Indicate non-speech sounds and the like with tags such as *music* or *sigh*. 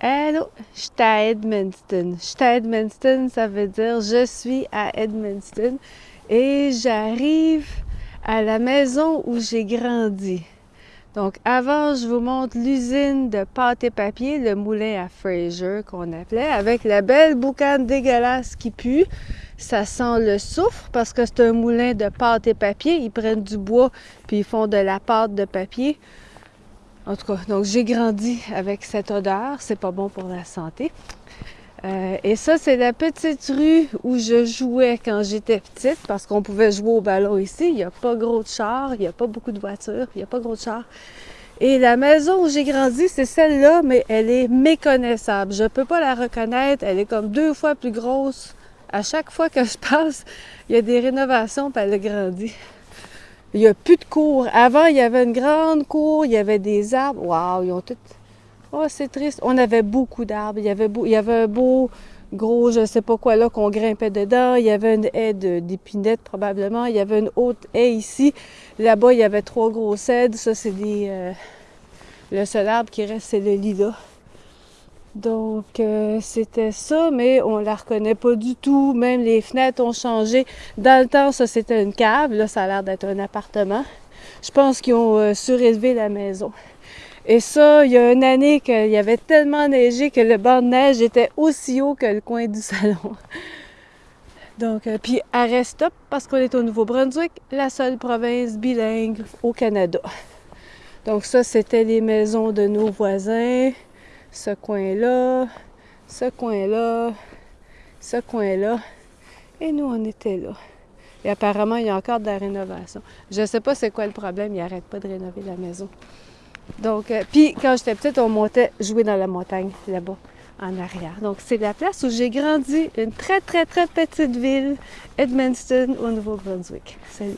Hello, je suis à Edmundston. Je suis à Edmundston, ça veut dire je suis à Edmundston et j'arrive à la maison où j'ai grandi. Donc avant, je vous montre l'usine de pâte et papier, le moulin à Fraser qu'on appelait, avec la belle boucane dégueulasse qui pue. Ça sent le soufre parce que c'est un moulin de pâte et papier. Ils prennent du bois puis ils font de la pâte de papier. En tout cas, donc j'ai grandi avec cette odeur. C'est pas bon pour la santé. Euh, et ça, c'est la petite rue où je jouais quand j'étais petite, parce qu'on pouvait jouer au ballon ici. Il n'y a pas gros de chars, il n'y a pas beaucoup de voitures, il n'y a pas gros de chars. Et la maison où j'ai grandi, c'est celle-là, mais elle est méconnaissable. Je ne peux pas la reconnaître. Elle est comme deux fois plus grosse. À chaque fois que je passe, il y a des rénovations, puis elle a grandi. Il n'y a plus de cours. Avant, il y avait une grande cour, il y avait des arbres. Waouh, ils ont tout. Oh, c'est triste. On avait beaucoup d'arbres. Il y avait, beau... un beau gros, je ne sais pas quoi là, qu'on grimpait dedans. Il y avait une haie d'épinettes probablement. Il y avait une haute haie ici. Là-bas, il y avait trois gros cèdres. Ça, c'est des. Euh, le seul arbre qui reste, c'est le lilas. Donc, euh, c'était ça, mais on la reconnaît pas du tout. Même les fenêtres ont changé. Dans le temps, ça, c'était une cave. Là, ça a l'air d'être un appartement. Je pense qu'ils ont euh, surélevé la maison. Et ça, il y a une année qu'il y avait tellement neigé que le banc de neige était aussi haut que le coin du *laughs* salon. Donc, euh, puis arrête stop parce qu'on est au Nouveau-Brunswick, la seule province bilingue au Canada. Donc ça, c'était les maisons de nos voisins ce coin-là, ce coin-là, ce coin-là. Et nous, on était là. Et apparemment, il y a encore de la rénovation. Je ne sais pas c'est quoi le problème, ils n'arrêtent pas de rénover la maison. Donc, euh, puis quand j'étais petite, on montait jouer dans la montagne, là-bas, en arrière. Donc, c'est la place où j'ai grandi, une très, très, très petite ville, Edmundston, au Nouveau-Brunswick. Salut!